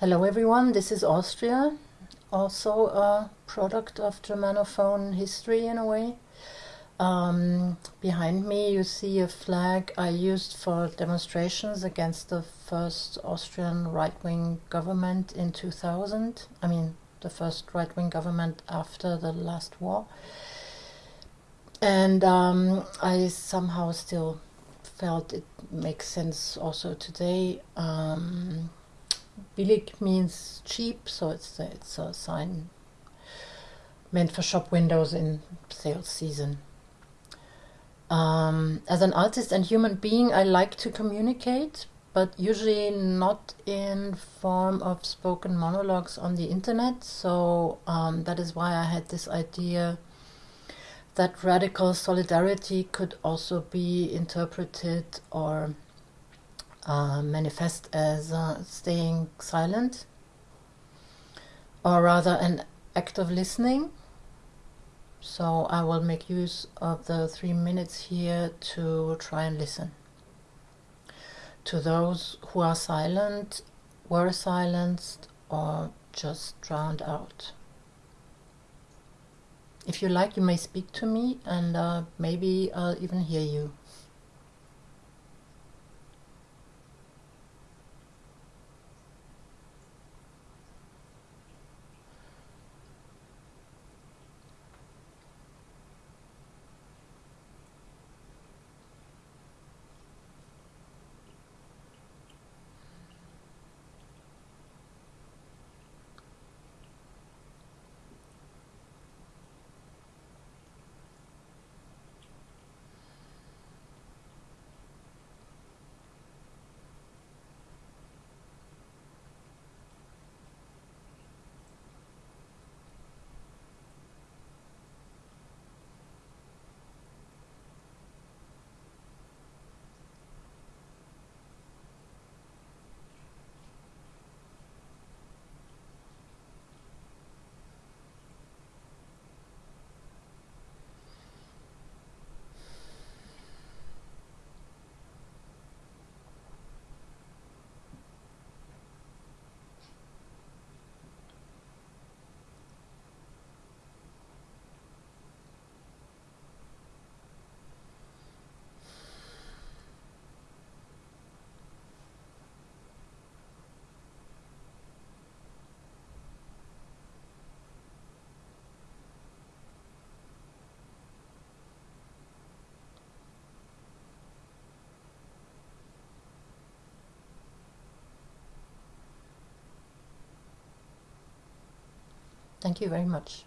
Hello everyone, this is Austria, also a product of Germanophone history in a way. Um, behind me you see a flag I used for demonstrations against the first Austrian right-wing government in 2000. I mean, the first right-wing government after the last war. And um, I somehow still felt it makes sense also today. Um, Billig means cheap, so it's a, it's a sign meant for shop windows in sales season. Um, as an artist and human being, I like to communicate, but usually not in form of spoken monologues on the internet. So um, that is why I had this idea that radical solidarity could also be interpreted or uh, manifest as uh, staying silent, or rather an act of listening. So I will make use of the three minutes here to try and listen. To those who are silent, were silenced, or just drowned out. If you like, you may speak to me and uh, maybe I'll even hear you. Thank you very much.